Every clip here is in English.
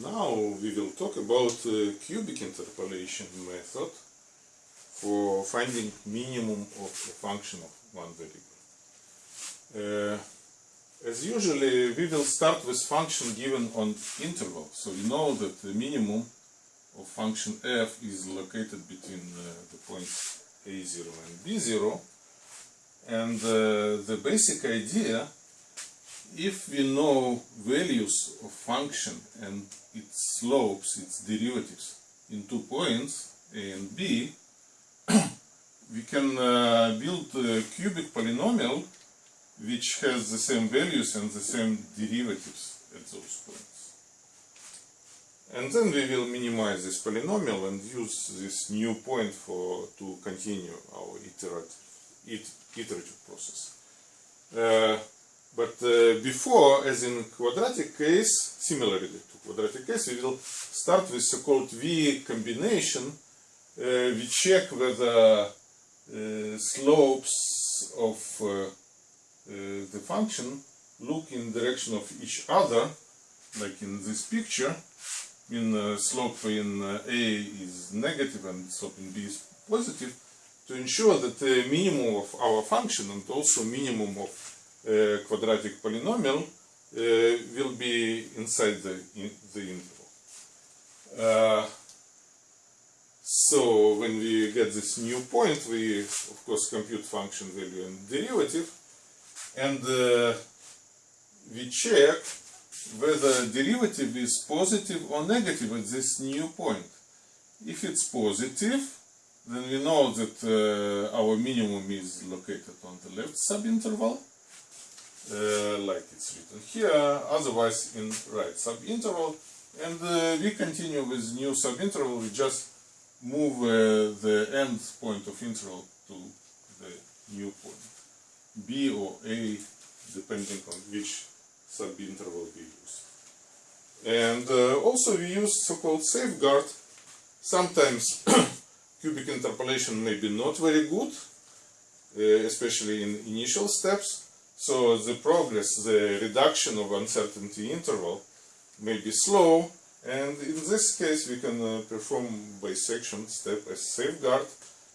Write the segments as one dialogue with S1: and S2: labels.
S1: Now we will talk about uh, cubic interpolation method for finding minimum of a function of one variable. Uh, as usually, we will start with function given on interval. So we know that the minimum of function f is located between uh, the points a0 and b0. And uh, the basic idea, if we know values of function and its slopes, its derivatives in two points, a and b, we can uh, build a cubic polynomial which has the same values and the same derivatives at those points. And then we will minimize this polynomial and use this new point for to continue our iterative, it, iterative process. Uh, but uh, before, as in quadratic case, similarly to quadratic case, we will start with so-called V combination. Uh, we check whether uh, slopes of uh, uh, the function look in direction of each other, like in this picture. In uh, slope in A is negative and slope in B is positive, to ensure that the minimum of our function and also minimum of quadratic polynomial uh, will be inside the, in, the interval. Uh, so when we get this new point, we of course compute function value and derivative, and we check whether derivative is positive or negative at this new point. If it's positive, then we know that uh, our minimum is located on the left subinterval, uh, like it's written here, otherwise in right subinterval, and uh, we continue with new subinterval, we just move uh, the end point of interval to the new point, B or A, depending on which subinterval we use. And uh, also we use so-called safeguard. Sometimes cubic interpolation may be not very good, uh, especially in initial steps. So the progress, the reduction of uncertainty interval may be slow, and in this case we can uh, perform bisection step as safeguard,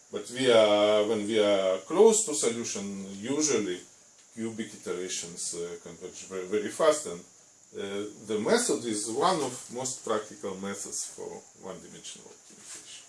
S1: but we are, when we are close to solution, usually cubic iterations uh, converge very, very fast and uh, the method is one of most practical methods for one-dimensional optimization.